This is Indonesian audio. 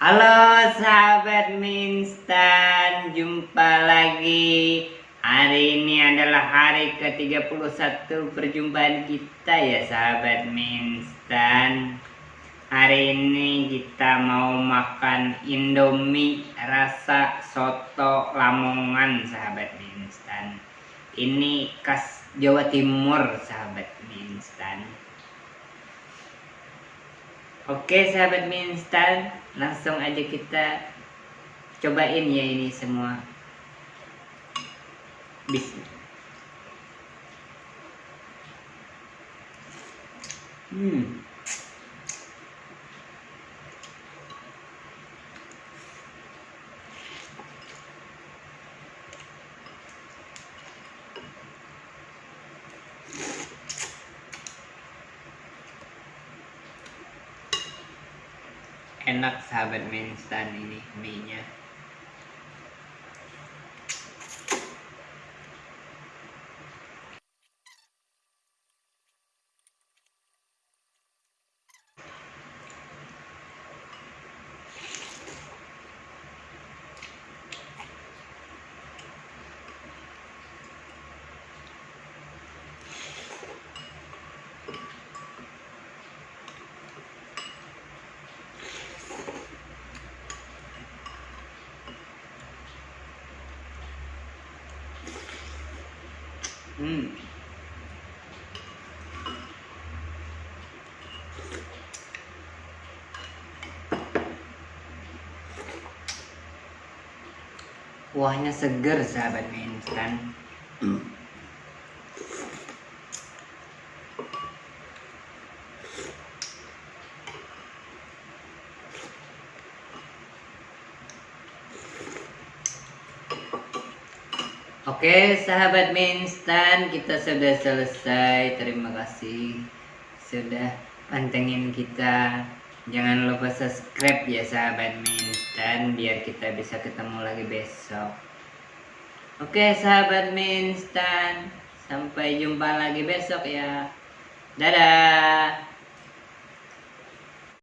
Halo sahabat Minstan, jumpa lagi. Hari ini adalah hari ke-31 perjumpaan kita ya sahabat Minstan. Hari ini kita mau makan Indomie rasa soto Lamongan sahabat Minstan. Ini khas Jawa Timur sahabat Minstan. Oke sahabat mie instan, langsung aja kita cobain ya ini semua. Bismillah. Hmm. Enak sahabat mie instan ini mie nya Hmm. Kuahnya seger sahabat mie instan. Hmm. Oke sahabat mie instan kita sudah selesai. Terima kasih sudah pantengin kita. Jangan lupa subscribe ya sahabat mie instan biar kita bisa ketemu lagi besok. Oke sahabat mie instan sampai jumpa lagi besok ya. Dadah